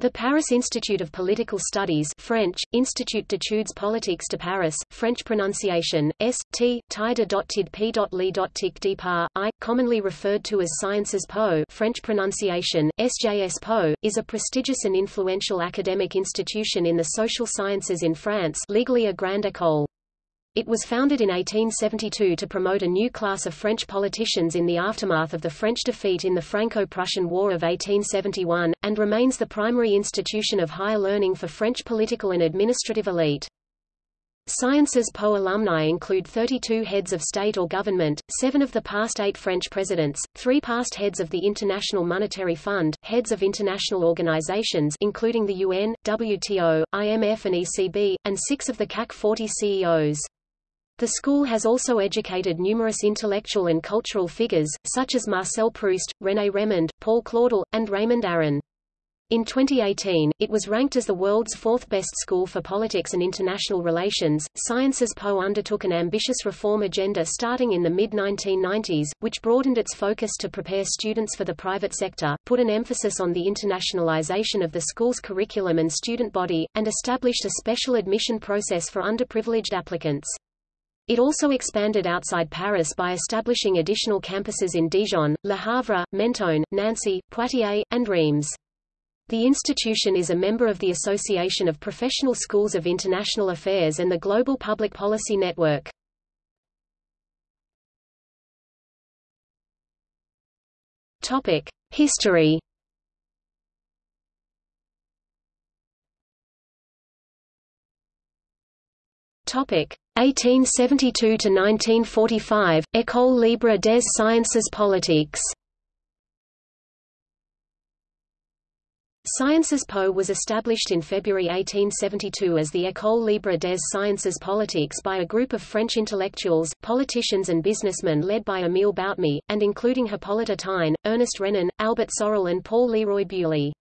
The Paris Institute of Political Studies French, Institut d'études politiques de Paris, French pronunciation, S, T, tidepidli.tic I, commonly referred to as Sciences Po French pronunciation, SJS Po, is a prestigious and influential academic institution in the social sciences in France legally a grande école. It was founded in 1872 to promote a new class of French politicians in the aftermath of the French defeat in the Franco-Prussian War of 1871, and remains the primary institution of higher learning for French political and administrative elite. Sciences Po alumni include 32 heads of state or government, seven of the past eight French presidents, three past heads of the International Monetary Fund, heads of international organizations including the UN, WTO, IMF and ECB, and six of the CAC 40 CEOs. The school has also educated numerous intellectual and cultural figures, such as Marcel Proust, René Rémond, Paul Claudel, and Raymond Aron. In 2018, it was ranked as the world's fourth best school for politics and international relations. Sciences Po undertook an ambitious reform agenda starting in the mid 1990s, which broadened its focus to prepare students for the private sector, put an emphasis on the internationalization of the school's curriculum and student body, and established a special admission process for underprivileged applicants. It also expanded outside Paris by establishing additional campuses in Dijon, Le Havre, Mentone, Nancy, Poitiers, and Reims. The institution is a member of the Association of Professional Schools of International Affairs and the Global Public Policy Network. Topic: History. Topic: 1872 to 1945, École Libre des Sciences Politiques. Sciences Po was established in February 1872 as the École Libre des Sciences Politiques by a group of French intellectuals, politicians and businessmen led by Émile Boutmy, and including Hippolyte Taine, Ernest Renan, Albert Sorel and Paul Leroy-Beaulieu.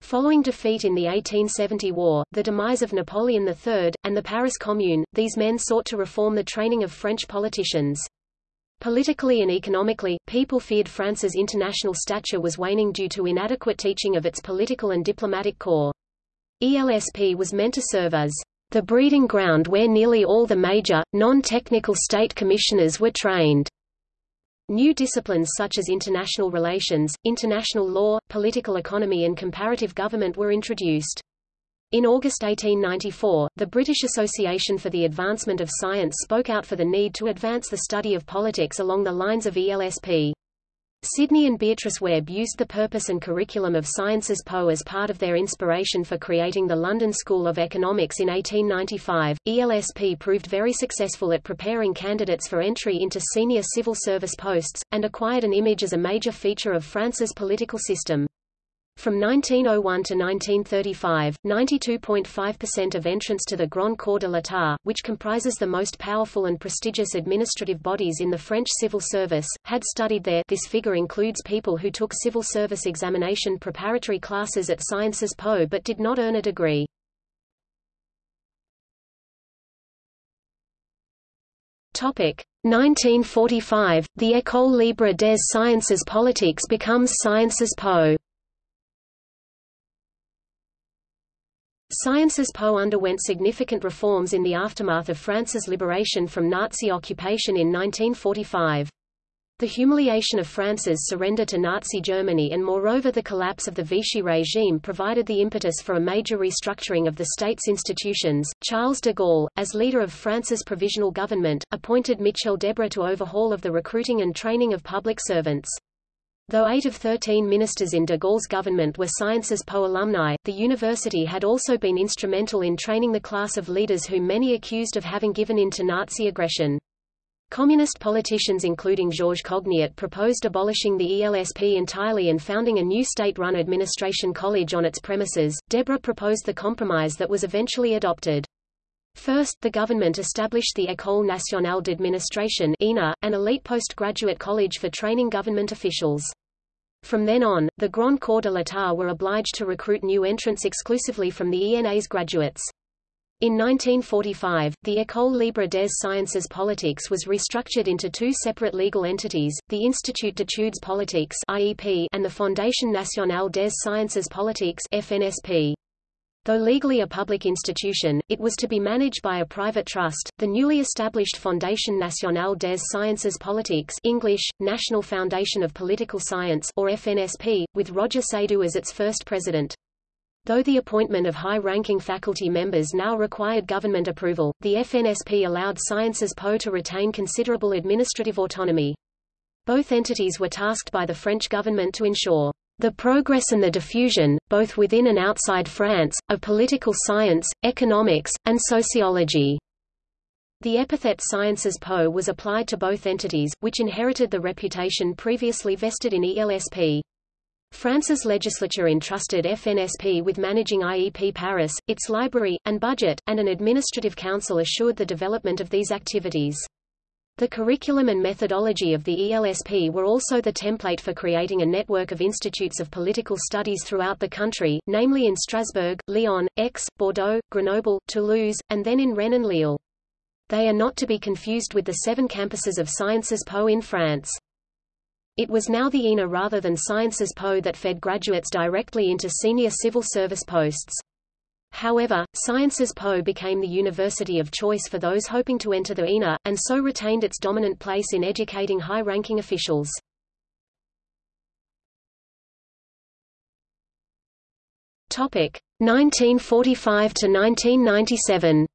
Following defeat in the 1870 war, the demise of Napoleon III, and the Paris Commune, these men sought to reform the training of French politicians. Politically and economically, people feared France's international stature was waning due to inadequate teaching of its political and diplomatic corps. ELSP was meant to serve as the breeding ground where nearly all the major, non-technical state commissioners were trained. New disciplines such as international relations, international law, political economy and comparative government were introduced. In August 1894, the British Association for the Advancement of Science spoke out for the need to advance the study of politics along the lines of ELSP. Sidney and Beatrice Webb used the purpose and curriculum of Sciences Po as part of their inspiration for creating the London School of Economics in 1895. ELSP proved very successful at preparing candidates for entry into senior civil service posts, and acquired an image as a major feature of France's political system. From 1901 to 1935, 92.5% of entrants to the Grand Corps de l'État, which comprises the most powerful and prestigious administrative bodies in the French civil service, had studied there this figure includes people who took civil service examination preparatory classes at Sciences Po but did not earn a degree. Topic 1945, the École Libre des Sciences Politiques becomes Sciences Po. Sciences Po underwent significant reforms in the aftermath of France's liberation from Nazi occupation in 1945. The humiliation of France's surrender to Nazi Germany and moreover the collapse of the Vichy regime provided the impetus for a major restructuring of the state's institutions. Charles de Gaulle, as leader of France's provisional government, appointed Michel Debré to overhaul of the recruiting and training of public servants. Though eight of 13 ministers in de Gaulle's government were Sciences Po alumni, the university had also been instrumental in training the class of leaders whom many accused of having given in to Nazi aggression. Communist politicians including Georges Cogniot proposed abolishing the ELSP entirely and founding a new state-run administration college on its premises. Debré proposed the compromise that was eventually adopted. First, the government established the École nationale d'administration an elite postgraduate college for training government officials. From then on, the Grand Corps de l'État were obliged to recruit new entrants exclusively from the ENA's graduates. In 1945, the École Libre des Sciences Politiques was restructured into two separate legal entities, the Institut d'études politiques and the Fondation nationale des sciences politiques (FNSP). Though legally a public institution, it was to be managed by a private trust. The newly established Fondation nationale des sciences politiques (English: National Foundation of Political Science) or FNSP, with Roger Seydoux as its first president. Though the appointment of high-ranking faculty members now required government approval, the FNSP allowed Sciences Po to retain considerable administrative autonomy. Both entities were tasked by the French government to ensure the progress and the diffusion, both within and outside France, of political science, economics, and sociology. The epithet Sciences Po was applied to both entities, which inherited the reputation previously vested in ELSP. France's legislature entrusted FNSP with managing IEP Paris, its library, and budget, and an administrative council assured the development of these activities. The curriculum and methodology of the ELSP were also the template for creating a network of institutes of political studies throughout the country, namely in Strasbourg, Lyon, Aix, Bordeaux, Grenoble, Toulouse, and then in Rennes and Lille. They are not to be confused with the seven campuses of Sciences Po in France. It was now the ENA rather than Sciences Po that fed graduates directly into senior civil service posts. However, Sciences Po became the university of choice for those hoping to enter the ENA, and so retained its dominant place in educating high-ranking officials. Topic 1945 to 1997.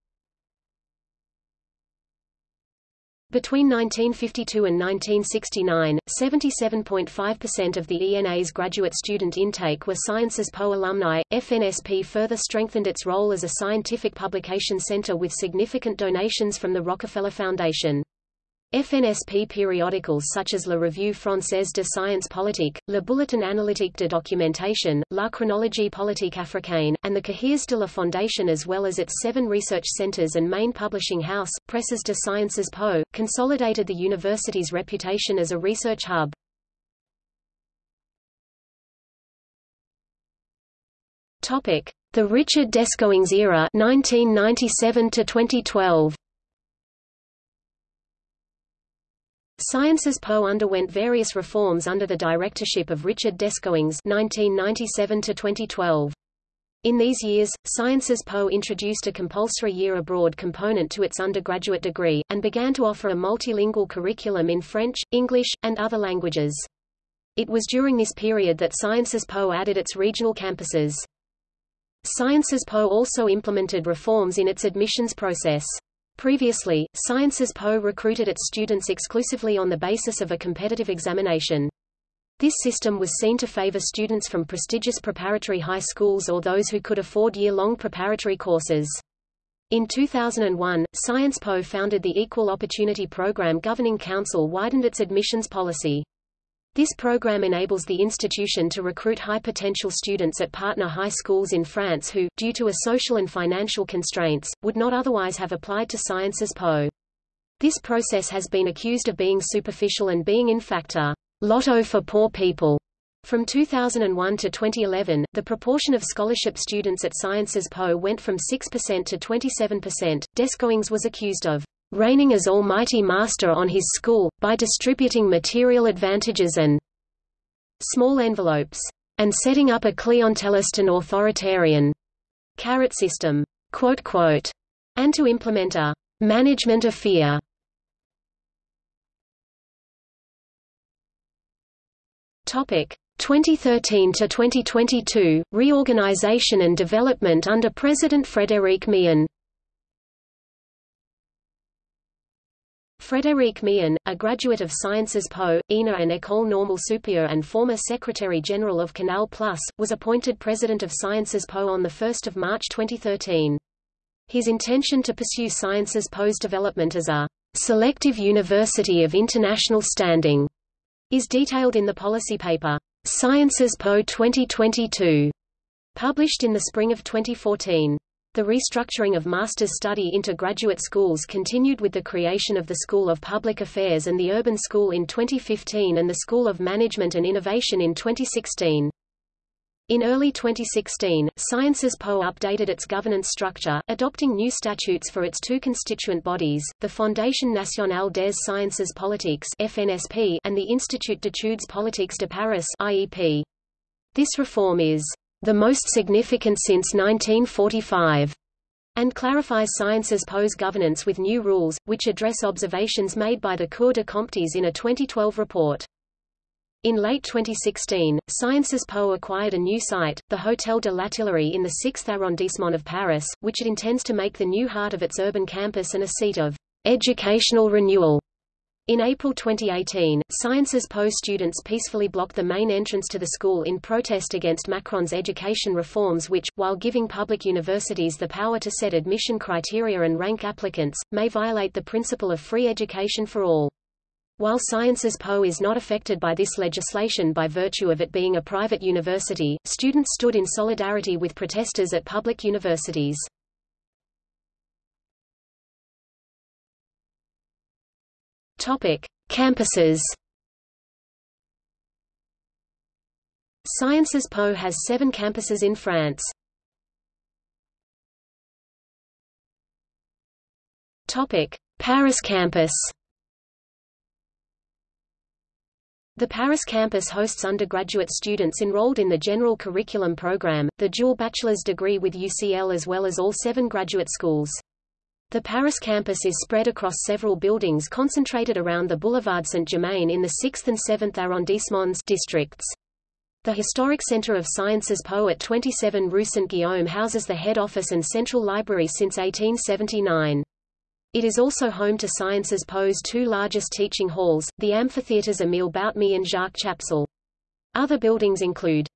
Between 1952 and 1969, 77.5% of the ENA's graduate student intake were Sciences Po alumni. FNSP further strengthened its role as a scientific publication center with significant donations from the Rockefeller Foundation. FNSP periodicals such as La Revue Française de Science Politique, Le Bulletin Analytique de Documentation, La Chronologie Politique Africaine, and the Cahiers de la Fondation as well as its seven research centers and main publishing house, Presses de Sciences Po, consolidated the university's reputation as a research hub. The Richard Descoings era 1997 to 2012. Sciences Po underwent various reforms under the directorship of Richard Descoings (1997–2012). In these years, Sciences Po introduced a compulsory year abroad component to its undergraduate degree, and began to offer a multilingual curriculum in French, English, and other languages. It was during this period that Sciences Po added its regional campuses. Sciences Po also implemented reforms in its admissions process. Previously, Sciences Po recruited its students exclusively on the basis of a competitive examination. This system was seen to favor students from prestigious preparatory high schools or those who could afford year-long preparatory courses. In 2001, Sciences Po founded the Equal Opportunity Program Governing Council widened its admissions policy. This program enables the institution to recruit high-potential students at partner high schools in France who, due to a social and financial constraints, would not otherwise have applied to Sciences Po. This process has been accused of being superficial and being in fact a lotto for poor people. From 2001 to 2011, the proportion of scholarship students at Sciences Po went from 6% to 27%. Descoings was accused of reigning as almighty master on his school, by distributing material advantages and small envelopes, and setting up a clientelist and authoritarian carrot system, quote, quote, and to implement a management of fear. Topic 2013 to 2022 reorganization and development under President Frédéric Mion. Frédéric Mion, a graduate of Sciences Po, ENA and École Normale Supérieure and former Secretary-General of Canal Plus, was appointed President of Sciences Po on 1 March 2013. His intention to pursue Sciences Po's development as a selective university of international standing is detailed in the policy paper, Sciences Po 2022, published in the spring of 2014. The restructuring of master's study into graduate schools continued with the creation of the School of Public Affairs and the Urban School in 2015 and the School of Management and Innovation in 2016. In early 2016, Sciences Po updated its governance structure, adopting new statutes for its two constituent bodies, the Fondation Nationale des Sciences Politiques (FNSP) and the Institut d'études politiques de Paris (IEP). This reform is the most significant since 1945 and clarifies Sciences Po's governance with new rules, which address observations made by the Cour des Comptes in a 2012 report. In late 2016, Sciences Po acquired a new site, the Hôtel de l'Artillerie in the 6th arrondissement of Paris, which it intends to make the new heart of its urban campus and a seat of educational renewal. In April 2018, Sciences Po students peacefully blocked the main entrance to the school in protest against Macron's education reforms which, while giving public universities the power to set admission criteria and rank applicants, may violate the principle of free education for all. While Sciences Po is not affected by this legislation by virtue of it being a private university, students stood in solidarity with protesters at public universities. Topic: Campuses. Sciences Po has seven campuses in France. Topic: Paris campus. The Paris campus hosts undergraduate students enrolled in the General Curriculum Program, the dual bachelor's degree with UCL as well as all seven graduate schools. The Paris campus is spread across several buildings concentrated around the Boulevard Saint-Germain in the 6th and 7th arrondissements districts. The historic Center of Sciences Po at 27 Rue Saint-Guillaume houses the head office and central library since 1879. It is also home to Sciences Po's two largest teaching halls, the amphitheaters Émile Boutmy and Jacques Chapsal. Other buildings include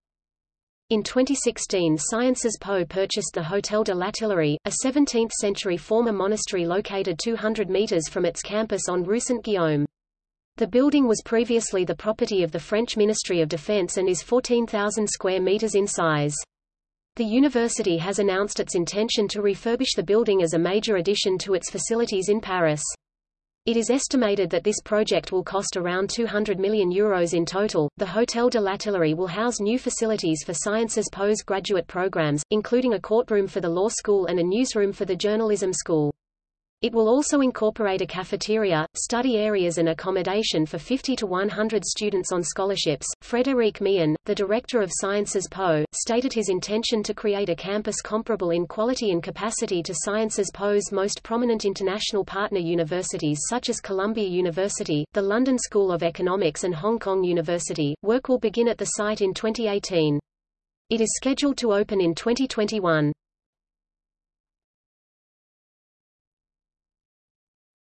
in 2016 Sciences Po purchased the Hôtel de l'Artillerie, a 17th-century former monastery located 200 meters from its campus on Rue Saint-Guillaume. The building was previously the property of the French Ministry of Defense and is 14,000 square meters in size. The university has announced its intention to refurbish the building as a major addition to its facilities in Paris. It is estimated that this project will cost around 200 million euros in total. The Hôtel de l'Artillerie will house new facilities for Sciences Po's graduate programs, including a courtroom for the law school and a newsroom for the journalism school. It will also incorporate a cafeteria, study areas and accommodation for 50 to 100 students on scholarships. Frédéric Mion, the director of Sciences Po, stated his intention to create a campus comparable in quality and capacity to Sciences Po's most prominent international partner universities such as Columbia University, the London School of Economics and Hong Kong University. Work will begin at the site in 2018. It is scheduled to open in 2021.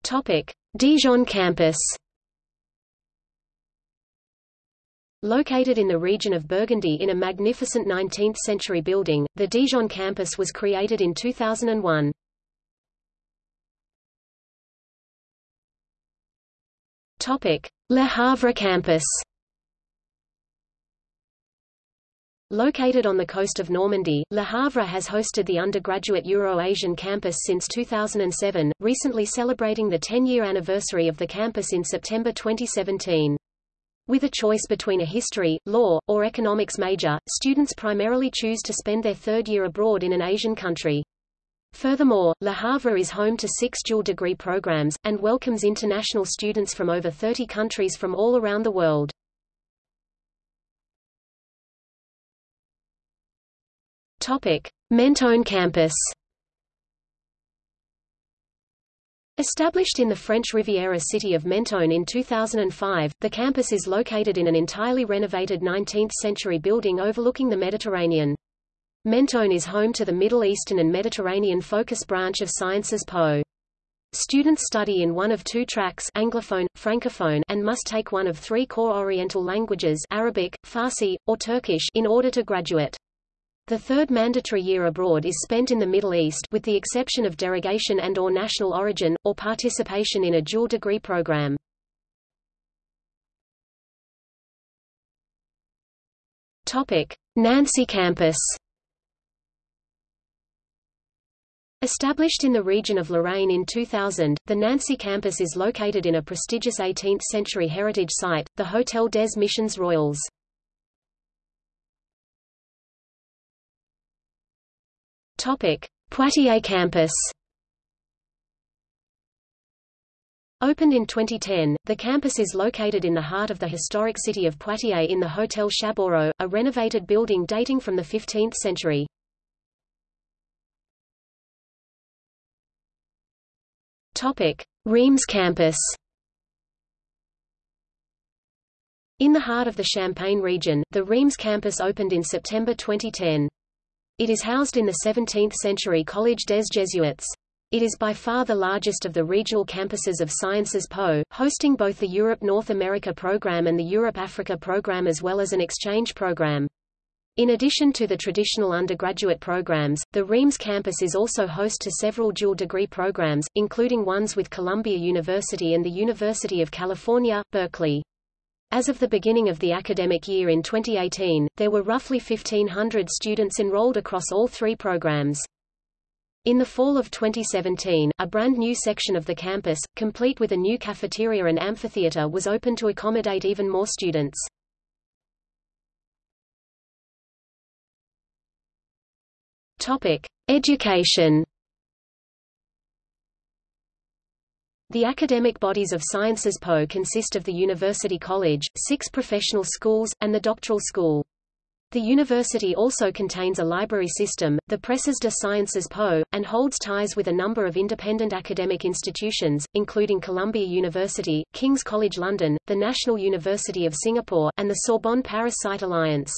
Topic: Dijon campus. Located in the region of Burgundy in a magnificent 19th-century building, the Dijon campus was created in 2001. Topic: Le Havre campus. Located on the coast of Normandy, Le Havre has hosted the undergraduate Euro-Asian campus since 2007, recently celebrating the 10-year anniversary of the campus in September 2017. With a choice between a history, law, or economics major, students primarily choose to spend their third year abroad in an Asian country. Furthermore, Le Havre is home to six dual degree programs, and welcomes international students from over 30 countries from all around the world. Topic: Mentone campus. Established in the French Riviera city of Mentone in 2005, the campus is located in an entirely renovated 19th-century building overlooking the Mediterranean. Mentone is home to the Middle Eastern and Mediterranean focus branch of Sciences Po. Students study in one of two tracks Anglophone, Francophone and must take one of three core Oriental languages Arabic, Farsi, or Turkish in order to graduate. The third mandatory year abroad is spent in the Middle East with the exception of derogation and or national origin, or participation in a dual degree program. Nancy campus Established in the region of Lorraine in 2000, the Nancy campus is located in a prestigious 18th-century heritage site, the Hôtel des Missions Royales. Poitiers campus. Opened in 2010, the campus is located in the heart of the historic city of Poitiers in the Hotel Chaboureau, a renovated building dating from the 15th century. Topic: Reims campus. In the heart of the Champagne region, the Reims campus opened in September 2010. It is housed in the 17th-century Collège des Jésuites. It is by far the largest of the regional campuses of Sciences Po, hosting both the Europe-North America program and the Europe-Africa program as well as an exchange program. In addition to the traditional undergraduate programs, the Reims campus is also host to several dual degree programs, including ones with Columbia University and the University of California, Berkeley. As of the beginning of the academic year in 2018, there were roughly 1,500 students enrolled across all three programs. In the fall of 2017, a brand new section of the campus, complete with a new cafeteria and amphitheater was opened to accommodate even more students. Topic: Education. The academic bodies of Sciences Po consist of the University College, six professional schools, and the doctoral school. The university also contains a library system, the Presses de Sciences Po, and holds ties with a number of independent academic institutions, including Columbia University, King's College London, the National University of Singapore, and the Sorbonne Paris Cité Alliance.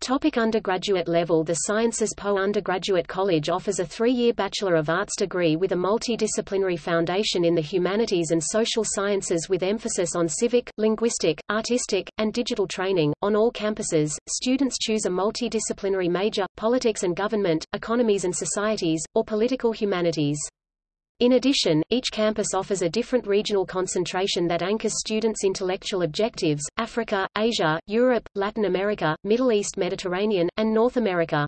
Topic undergraduate level The Sciences Po Undergraduate College offers a three-year Bachelor of Arts degree with a multidisciplinary foundation in the humanities and social sciences with emphasis on civic, linguistic, artistic, and digital training. On all campuses, students choose a multidisciplinary major, politics and government, economies and societies, or political humanities. In addition, each campus offers a different regional concentration that anchors students' intellectual objectives, Africa, Asia, Europe, Latin America, Middle East Mediterranean, and North America.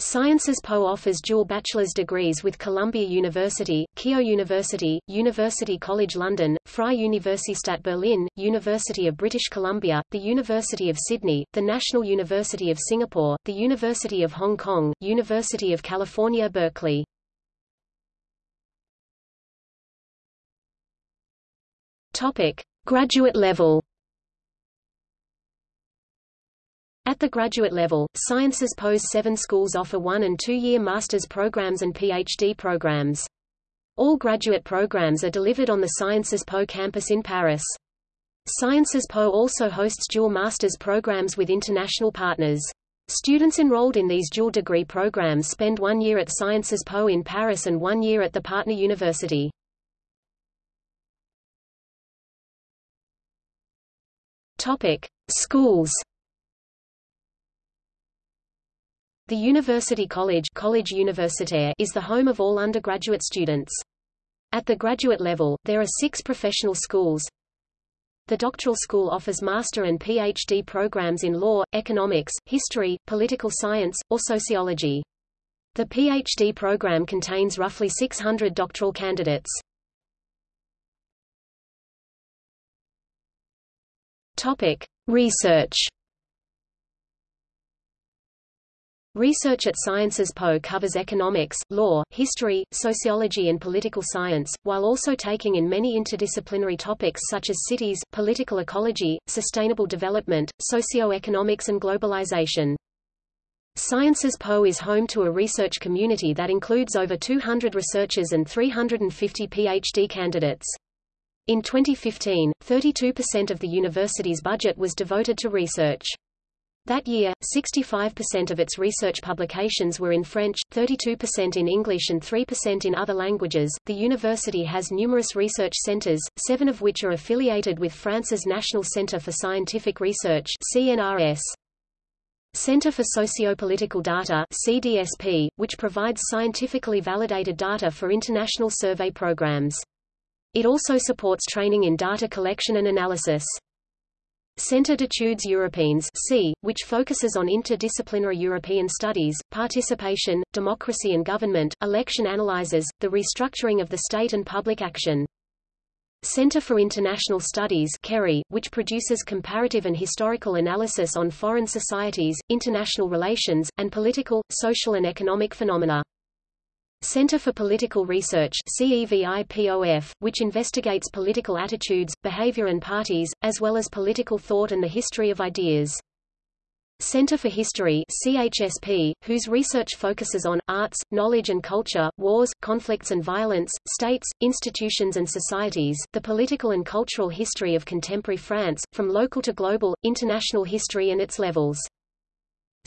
Sciences Po offers dual bachelor's degrees with Columbia University, Keio University, University College London, Freie Universität Berlin, University of British Columbia, the University of Sydney, the National University of Singapore, the University of Hong Kong, University of California Berkeley. Topic: Graduate level. At the graduate level, Sciences Po's seven schools offer one- and two-year master's programs and PhD programs. All graduate programs are delivered on the Sciences Po campus in Paris. Sciences Po also hosts dual master's programs with international partners. Students enrolled in these dual degree programs spend one year at Sciences Po in Paris and one year at the partner university. Topic: Schools. The University College, College Universitaire is the home of all undergraduate students. At the graduate level, there are six professional schools. The doctoral school offers master and PhD programs in law, economics, history, political science, or sociology. The PhD program contains roughly 600 doctoral candidates. Topic: Research. Research at Sciences Po covers economics, law, history, sociology and political science, while also taking in many interdisciplinary topics such as cities, political ecology, sustainable development, socio-economics and globalization. Sciences Po is home to a research community that includes over 200 researchers and 350 PhD candidates. In 2015, 32% of the university's budget was devoted to research. That year, 65% of its research publications were in French, 32% in English and 3% in other languages. The university has numerous research centers, seven of which are affiliated with France's National Center for Scientific Research (CNRS). Center for Sociopolitical Data (CDSP), which provides scientifically validated data for international survey programs. It also supports training in data collection and analysis. Centre d'études européennes C, which focuses on interdisciplinary European studies, participation, democracy and government, election analyzes, the restructuring of the state and public action. Center for International Studies CERI, which produces comparative and historical analysis on foreign societies, international relations, and political, social and economic phenomena. Center for Political Research which investigates political attitudes, behavior and parties, as well as political thought and the history of ideas. Center for History CHSP, whose research focuses on, arts, knowledge and culture, wars, conflicts and violence, states, institutions and societies, the political and cultural history of contemporary France, from local to global, international history and its levels.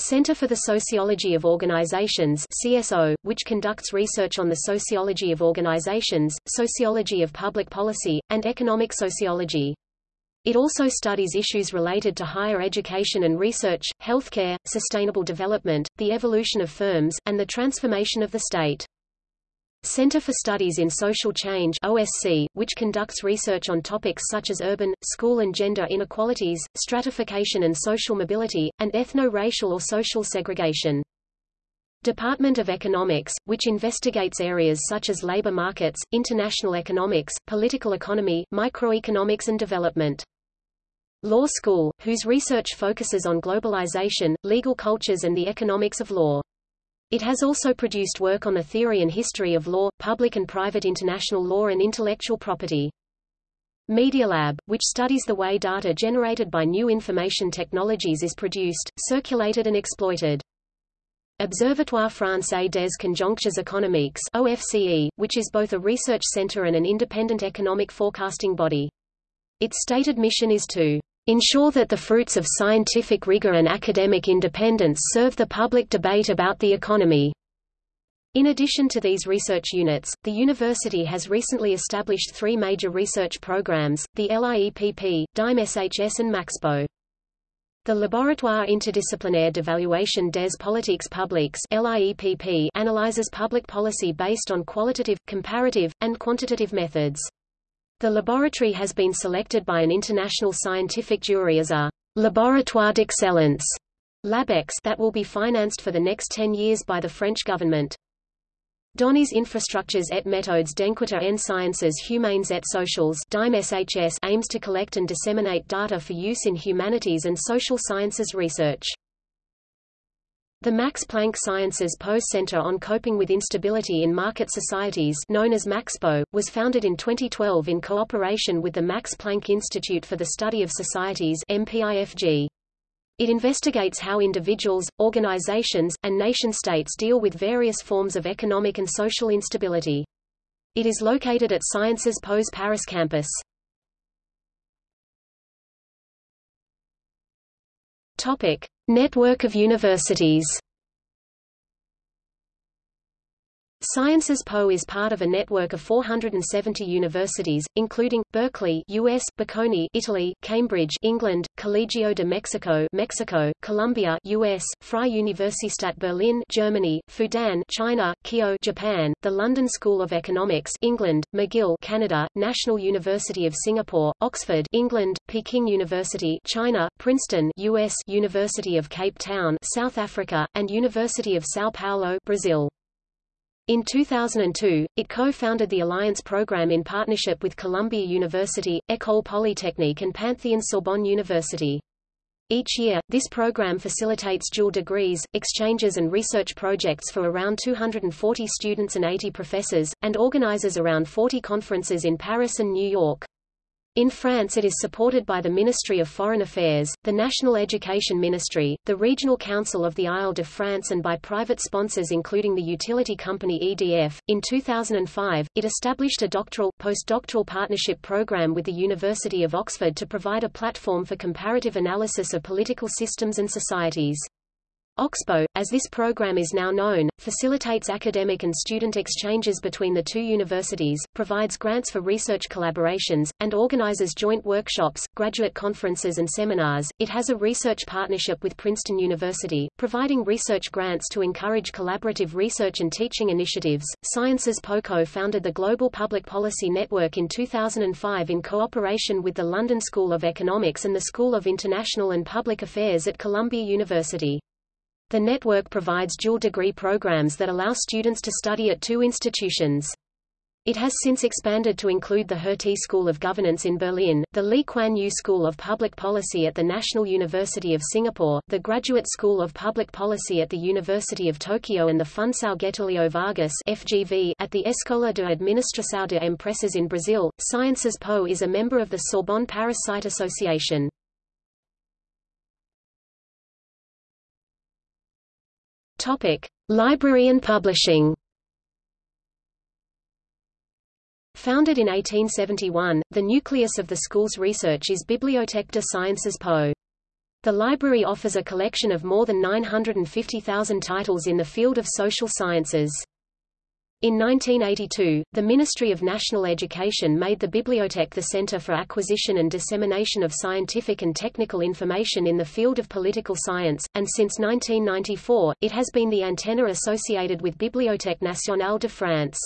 Center for the Sociology of Organizations CSO, which conducts research on the sociology of organizations, sociology of public policy, and economic sociology. It also studies issues related to higher education and research, healthcare, sustainable development, the evolution of firms, and the transformation of the state. Center for Studies in Social Change OSC, which conducts research on topics such as urban, school and gender inequalities, stratification and social mobility, and ethno-racial or social segregation. Department of Economics, which investigates areas such as labor markets, international economics, political economy, microeconomics and development. Law School, whose research focuses on globalization, legal cultures and the economics of law. It has also produced work on the theory and history of law, public and private international law and intellectual property. Media Lab, which studies the way data generated by new information technologies is produced, circulated and exploited. Observatoire Français des Conjonctures économiques OFCE, which is both a research center and an independent economic forecasting body. Its stated mission is to ensure that the fruits of scientific rigor and academic independence serve the public debate about the economy. In addition to these research units, the university has recently established three major research programs, the LIEPP, DIME-SHS and MAXPO. The Laboratoire Interdisciplinaire d'Evaluation des Politiques Publiques LIEPP analyzes public policy based on qualitative, comparative, and quantitative methods. The laboratory has been selected by an international scientific jury as a laboratoire d'excellence LabEx that will be financed for the next 10 years by the French government. Données infrastructures et méthodes d'enquête en sciences humaines et sociales aims to collect and disseminate data for use in humanities and social sciences research. The Max Planck Sciences Po's Center on Coping with Instability in Market Societies known as MAXPO, was founded in 2012 in cooperation with the Max Planck Institute for the Study of Societies MPIFG. It investigates how individuals, organizations, and nation-states deal with various forms of economic and social instability. It is located at Sciences Po's Paris campus. Topic: Network of universities Sciences Po is part of a network of 470 universities, including Berkeley, US, Bocconi, Italy, Cambridge, England, Colegio de Mexico, Mexico, Columbia, US, Freie Universität Berlin, Germany, Fudan, China, Keio, Japan, the London School of Economics, England, McGill, Canada, National University of Singapore, Oxford, England, Peking University, China, Princeton, US, University of Cape Town, South Africa, and University of São Paulo, Brazil. In 2002, it co-founded the Alliance program in partnership with Columbia University, École Polytechnique and Panthéon-Sorbonne University. Each year, this program facilitates dual degrees, exchanges and research projects for around 240 students and 80 professors, and organizes around 40 conferences in Paris and New York. In France it is supported by the Ministry of Foreign Affairs, the National Education Ministry, the Regional Council of the Ile-de-France and by private sponsors including the utility company EDF. In 2005, it established a doctoral, postdoctoral partnership program with the University of Oxford to provide a platform for comparative analysis of political systems and societies. OXPO, as this program is now known, facilitates academic and student exchanges between the two universities, provides grants for research collaborations, and organizes joint workshops, graduate conferences and seminars. It has a research partnership with Princeton University, providing research grants to encourage collaborative research and teaching initiatives. Sciences Po co-founded the Global Public Policy Network in 2005 in cooperation with the London School of Economics and the School of International and Public Affairs at Columbia University. The network provides dual degree programs that allow students to study at two institutions. It has since expanded to include the Hertie School of Governance in Berlin, the Lee Kuan Yew School of Public Policy at the National University of Singapore, the Graduate School of Public Policy at the University of Tokyo and the Fundação Getulio Vargas FGV at the Escola de Administração de Empresas in Brazil. Sciences Po is a member of the Sorbonne Paris Cité Association. Topic: Library and publishing. Founded in 1871, the nucleus of the school's research is Bibliothèque de Sciences Po. The library offers a collection of more than 950,000 titles in the field of social sciences. In 1982, the Ministry of National Education made the Bibliothèque the center for acquisition and dissemination of scientific and technical information in the field of political science, and since 1994, it has been the antenna associated with Bibliothèque nationale de France.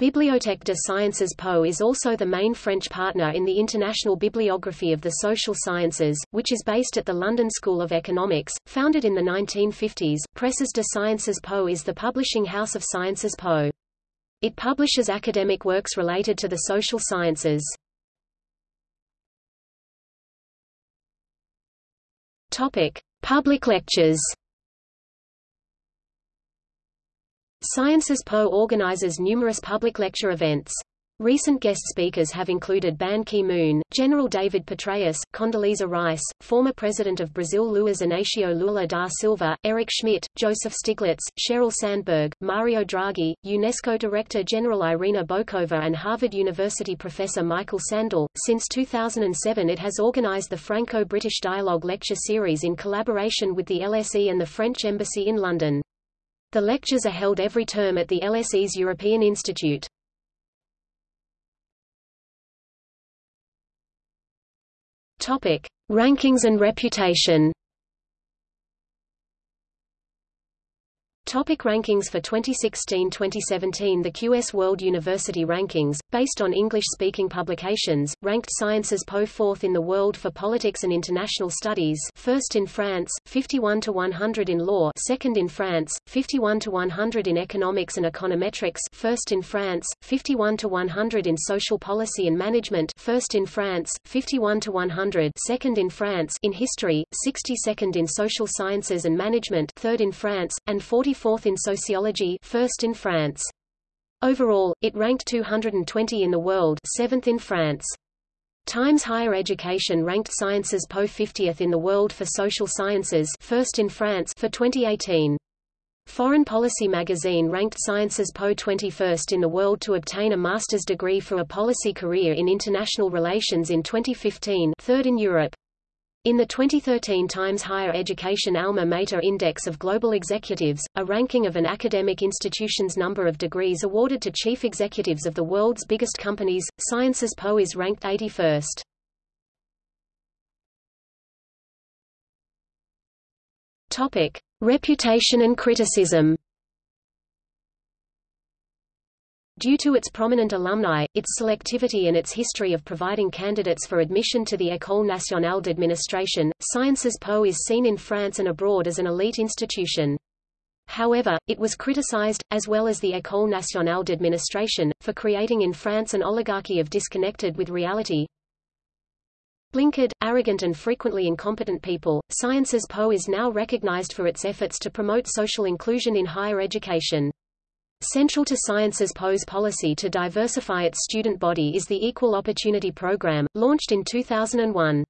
Bibliothèque de Sciences Po is also the main French partner in the International Bibliography of the Social Sciences, which is based at the London School of Economics. Founded in the 1950s, Presses de Sciences Po is the publishing house of Sciences Po. It publishes academic works related to the social sciences. Topic: Public lectures. Sciences Po organizes numerous public lecture events. Recent guest speakers have included Ban Ki-moon, General David Petraeus, Condoleezza Rice, former President of Brazil Luiz Inácio Lula da Silva, Eric Schmidt, Joseph Stiglitz, Sheryl Sandberg, Mario Draghi, UNESCO Director General Irina Bokova and Harvard University Professor Michael Sandel. Since 2007 it has organized the Franco-British Dialogue Lecture Series in collaboration with the LSE and the French Embassy in London. The lectures are held every term at the LSE's European Institute. Topic: Rankings and reputation. Topic rankings For 2016-2017 The QS World University Rankings, based on English-speaking publications, ranked Sciences Po fourth in the world for politics and international studies first in France, 51 to 100 in law second in France, 51 to 100 in economics and econometrics first in France, 51 to 100 in social policy and management first in France, 51 to 100 second in France in history, 62nd in social sciences and management third in France, and 40 fourth in sociology first in France. Overall, it ranked 220 in the world seventh in France. Times Higher Education ranked Sciences Po 50th in the world for social sciences first in France for 2018. Foreign Policy magazine ranked Sciences Po 21st in the world to obtain a master's degree for a policy career in international relations in 2015 third in Europe. In the 2013 Times Higher Education Alma Mater Index of Global Executives, a ranking of an academic institution's number of degrees awarded to chief executives of the world's biggest companies, Sciences Po is ranked 81st. Topic: Reputation and criticism. Due to its prominent alumni, its selectivity and its history of providing candidates for admission to the École nationale d'administration, Sciences Po is seen in France and abroad as an elite institution. However, it was criticized, as well as the École nationale d'administration, for creating in France an oligarchy of disconnected with reality, blinkered, arrogant and frequently incompetent people. Sciences Po is now recognized for its efforts to promote social inclusion in higher education. Central to Sciences Po's policy to diversify its student body is the Equal Opportunity Program, launched in 2001.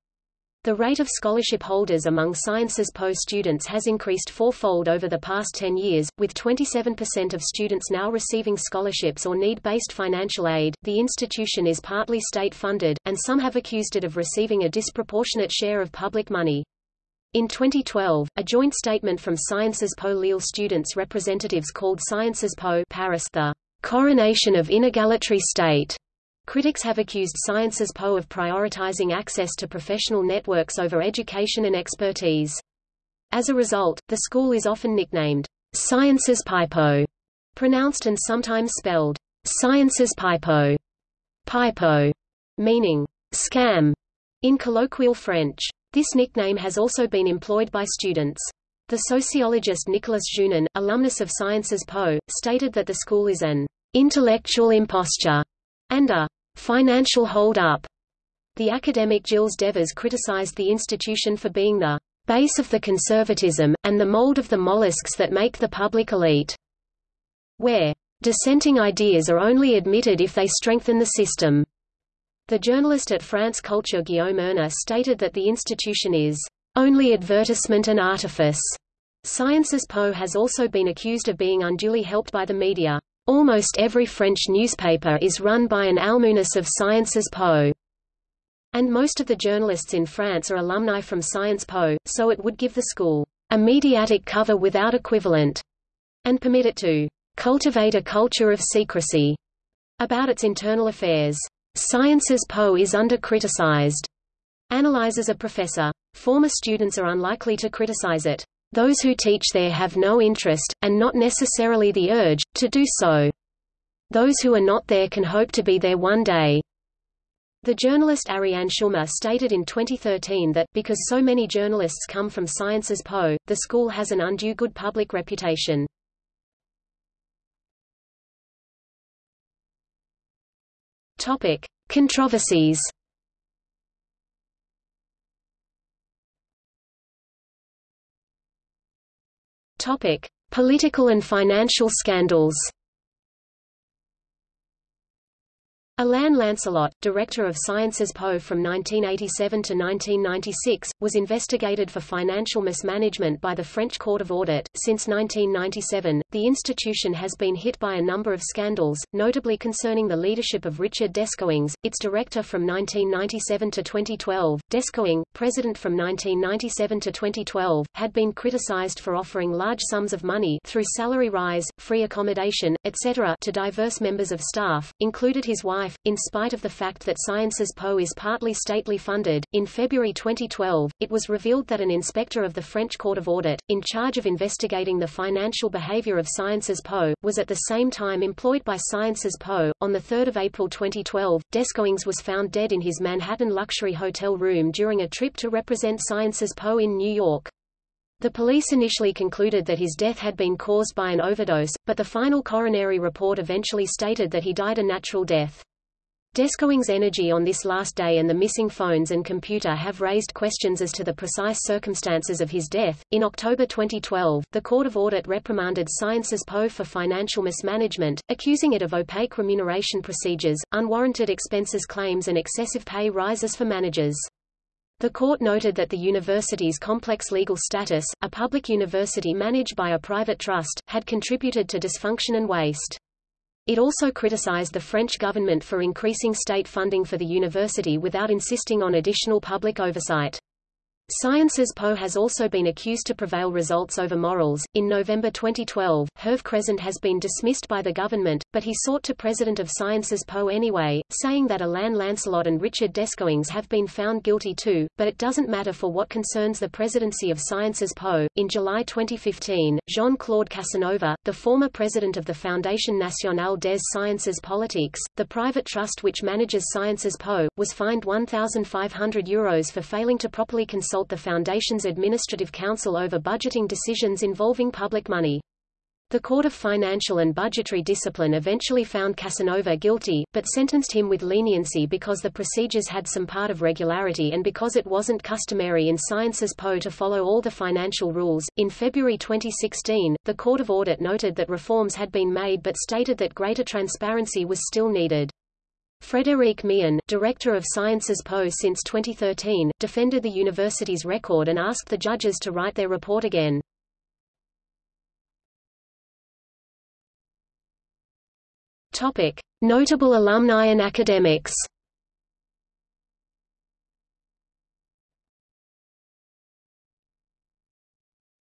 The rate of scholarship holders among Sciences Po students has increased fourfold over the past 10 years, with 27% of students now receiving scholarships or need-based financial aid. The institution is partly state-funded, and some have accused it of receiving a disproportionate share of public money. In 2012, a joint statement from Sciences Po Lille students' representatives called Sciences Po Paris the coronation of inegality state. Critics have accused Sciences Po of prioritizing access to professional networks over education and expertise. As a result, the school is often nicknamed Sciences Pipo, pronounced and sometimes spelled Sciences Pipo, Pipo, meaning scam in colloquial French. This nickname has also been employed by students. The sociologist Nicolas Jounin, alumnus of Sciences Po, stated that the school is an intellectual imposture, and a financial hold-up. The academic Gilles Devers criticized the institution for being the base of the conservatism, and the mold of the mollusks that make the public elite, where dissenting ideas are only admitted if they strengthen the system. The journalist at France Culture Guillaume Erner stated that the institution is only advertisement and artifice. Sciences Po has also been accused of being unduly helped by the media. Almost every French newspaper is run by an alumnus of Sciences Po. And most of the journalists in France are alumni from Sciences Po, so it would give the school a mediatic cover without equivalent, and permit it to cultivate a culture of secrecy about its internal affairs. Sciences Po is under-criticized, analyzes a professor. Former students are unlikely to criticize it. Those who teach there have no interest, and not necessarily the urge, to do so. Those who are not there can hope to be there one day. The journalist Ariane Schulmer stated in 2013 that, because so many journalists come from Sciences Po, the school has an undue good public reputation. Topic. Controversies Topic: Political and financial scandals. Alain Lancelot, director of Sciences Po from 1987 to 1996, was investigated for financial mismanagement by the French Court of Audit. Since 1997, the institution has been hit by a number of scandals, notably concerning the leadership of Richard Descoings, its director from 1997 to 2012. Descoings, president from 1997 to 2012, had been criticized for offering large sums of money through salary rise, free accommodation, etc. to diverse members of staff, included his wife life, in spite of the fact that Sciences Po is partly stately funded. In February 2012, it was revealed that an inspector of the French Court of Audit, in charge of investigating the financial behavior of Sciences Po, was at the same time employed by Sciences Po. On 3 April 2012, Descoings was found dead in his Manhattan luxury hotel room during a trip to represent Sciences Po in New York. The police initially concluded that his death had been caused by an overdose, but the final coronary report eventually stated that he died a natural death. Descoings' energy on this last day and the missing phones and computer have raised questions as to the precise circumstances of his death. In October 2012, the Court of Audit reprimanded Sciences Po for financial mismanagement, accusing it of opaque remuneration procedures, unwarranted expenses claims and excessive pay rises for managers. The court noted that the university's complex legal status, a public university managed by a private trust, had contributed to dysfunction and waste. It also criticized the French government for increasing state funding for the university without insisting on additional public oversight. Sciences Po has also been accused to prevail results over morals. In November 2012, Hervé Crescent has been dismissed by the government, but he sought to President of Sciences Po anyway, saying that Alain Lancelot and Richard Descoings have been found guilty too, but it doesn't matter for what concerns the presidency of Sciences Po. In July 2015, Jean-Claude Casanova, the former president of the Fondation Nationale des Sciences Politiques, the private trust which manages Sciences Po, was fined 1,500 euros for failing to properly consult consult the Foundation's Administrative Council over budgeting decisions involving public money. The Court of Financial and Budgetary Discipline eventually found Casanova guilty, but sentenced him with leniency because the procedures had some part of regularity and because it wasn't customary in Sciences Po to follow all the financial rules. In February 2016, the Court of Audit noted that reforms had been made but stated that greater transparency was still needed. Frédéric Mion, director of Sciences Po since 2013, defended the university's record and asked the judges to write their report again. Topic: Notable alumni and academics.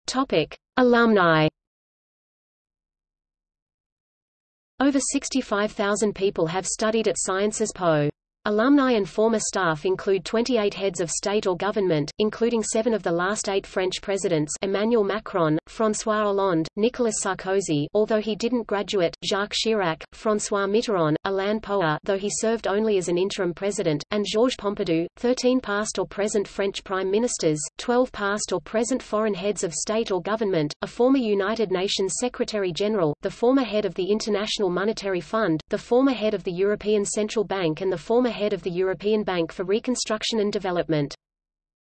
Topic: Alumni. Over 65,000 people have studied at Sciences Po. Alumni and former staff include 28 heads of state or government, including seven of the last eight French presidents Emmanuel Macron, François Hollande, Nicolas Sarkozy although he didn't graduate, Jacques Chirac, François Mitterrand, Alain Poher though he served only as an interim president, and Georges Pompidou, 13 past or present French prime ministers, 12 past or present foreign heads of state or government, a former United Nations Secretary-General, the former head of the International Monetary Fund, the former head of the European Central Bank and the former head of the European Bank for Reconstruction and Development.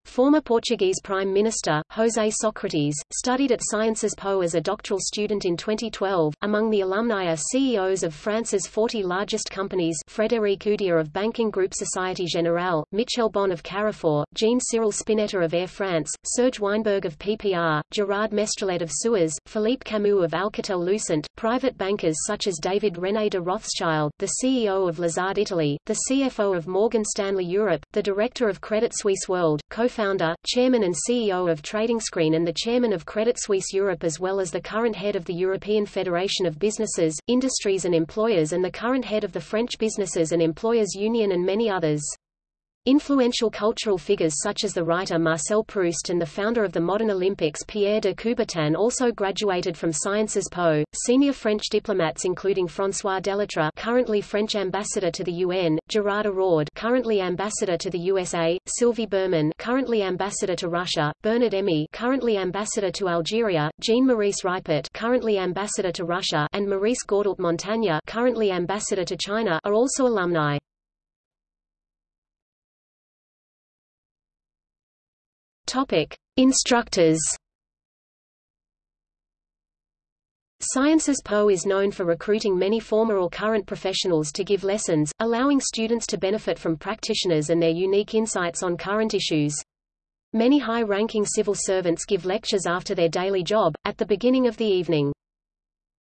Former Portuguese Prime Minister, José Sócrates, studied at Sciences Po as a doctoral student in 2012. Among the alumni are CEOs of France's 40 largest companies Frédéric Oudéa of banking group Société Générale, Michel Bon of Carrefour, Jean-Cyril Spinetta of Air France, Serge Weinberg of PPR, Gerard Mestrallet of Suez, Philippe Camus of Alcatel-Lucent, private bankers such as David René de Rothschild, the CEO of Lazard Italy, the CFO of Morgan Stanley Europe, the director of Credit Suisse World, co co-founder, chairman and CEO of TradingScreen and the chairman of Credit Suisse Europe as well as the current head of the European Federation of Businesses, Industries and Employers and the current head of the French Businesses and Employers Union and many others. Influential cultural figures such as the writer Marcel Proust and the founder of the modern Olympics Pierre de Coubertin also graduated from Sciences Po. Senior French diplomats including François Delattre, currently French ambassador to the UN, Gerard Araud, currently ambassador to the USA, Sylvie Bermann, currently ambassador to Russia, Bernard Émié, currently ambassador to Algeria, Jean-Maurice Ripert, currently ambassador to Russia, and Maurice Gourdault-Montagne, currently ambassador to China, are also alumni. Topic: Instructors. Sciences Po is known for recruiting many former or current professionals to give lessons, allowing students to benefit from practitioners and their unique insights on current issues. Many high-ranking civil servants give lectures after their daily job, at the beginning of the evening.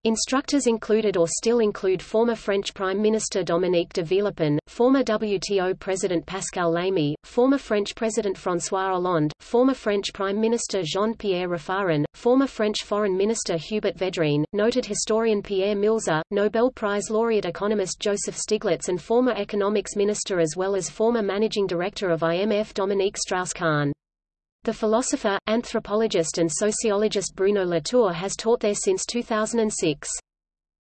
Instructors included or still include former French Prime Minister Dominique de Villepin, former WTO President Pascal Lamy, former French President François Hollande, former French Prime Minister Jean-Pierre Raffarin, former French Foreign Minister Hubert Védrine, noted historian Pierre Milza, Nobel Prize laureate economist Joseph Stiglitz and former economics minister as well as former managing director of IMF Dominique Strauss-Kahn. The philosopher, anthropologist and sociologist Bruno Latour has taught there since 2006.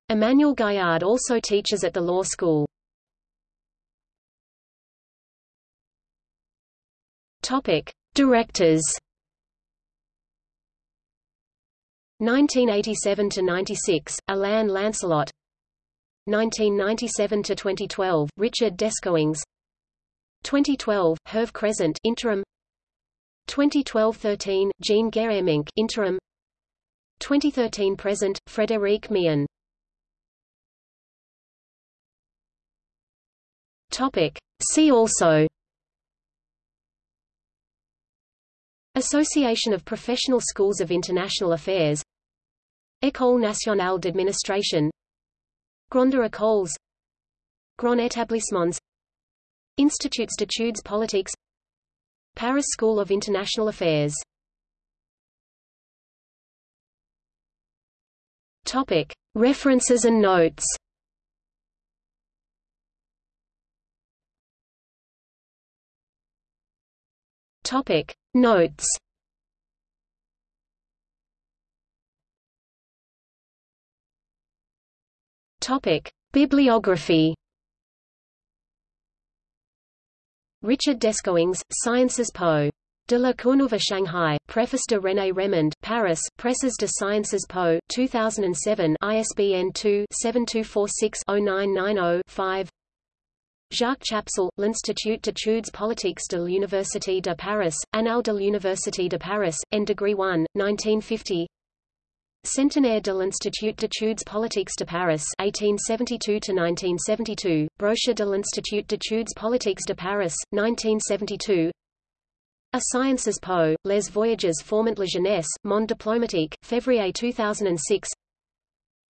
Emmanuel Gaillard also teaches at the law school. Topic: Directors. 1987 to 96, Alain Lancelot. 1997 to 2012, Richard Descoings. 2012, Hervé Crescent, interim. 2012-13, Jean Gaeremynck, interim. 2013-present, Frédéric Mion. Topic. See also. Association of Professional Schools of International Affairs École nationale d'administration Grandes écoles Grands établissements Instituts d'études politiques Paris School of International Affairs Topic. References and notes Topic. Notes Topic. Bibliography Richard Descoings, Sciences Po. De la Courneuve Shanghai, Preface de René Remond, Paris, Presses de Sciences Po, 2007 ISBN 2-7246-0990-5 Jacques Chapsal, L'Institut d'études politiques de l'Université de Paris, Annales de l'Université de Paris, en degree 1, 1950 Centenaire de l'Institut d'études politiques de Paris 1872–1972, Brochure de l'Institut d'études politiques de Paris, 1972 A Sciences Po, Les Voyages formant la jeunesse, Monde diplomatique, février 2006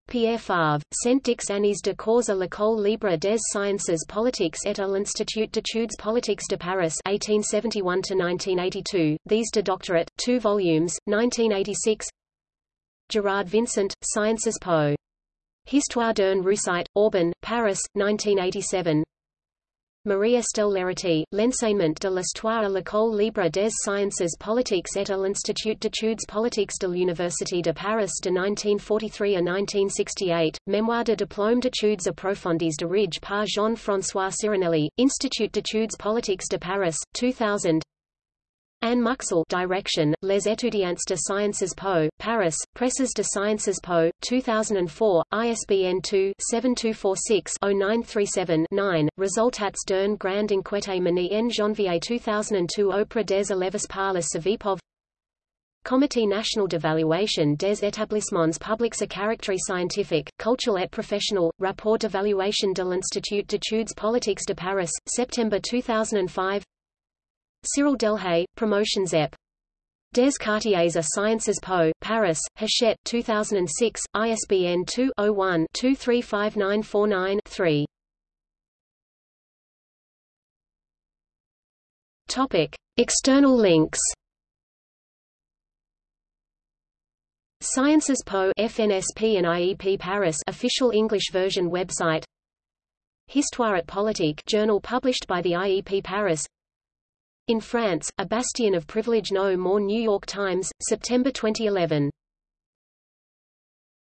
Pierre Favre, Saint-Dix années de cours à l'École libre des sciences politiques et à l'Institut d'études politiques de Paris 1871–1982, These de Doctorate, 2 volumes, 1986 Gerard Vincent, Sciences Po. Histoire d'une réussite, Orban, Paris, 1987 Marie-Estelle Lerety, L'enseignement de l'histoire à l'école libre des sciences politiques et à l'Institut d'études politiques de l'Université de Paris de 1943 à 1968, Mémoire de diplôme d'études approfondies de Ridge par Jean-François Sirinelli, Institut d'études politiques de Paris, 2000 Anne Muxel direction, Les étudiants de Sciences Po, Paris, Presses de Sciences Po, 2004, ISBN 2-7246-0937-9, Resultats d'un grand enquête mené en janvier 2002 auprès des élèves par la Savipov. Comité national d'évaluation des établissements publics à caractère scientifique, cultural et professionnel, Rapport d'évaluation de l'Institut d'études politiques de Paris, September 2005 Cyril Delhay, Promotions EP. Des Cartiers à Sciences Po, Paris, Hachette, 2006, ISBN 2-01-235949-3. Topic. External links Sciences Po FNSP and IEP Paris official English version website Histoire et politique journal published by the IEP Paris in France, A Bastion of Privilege No More New York Times, September 2011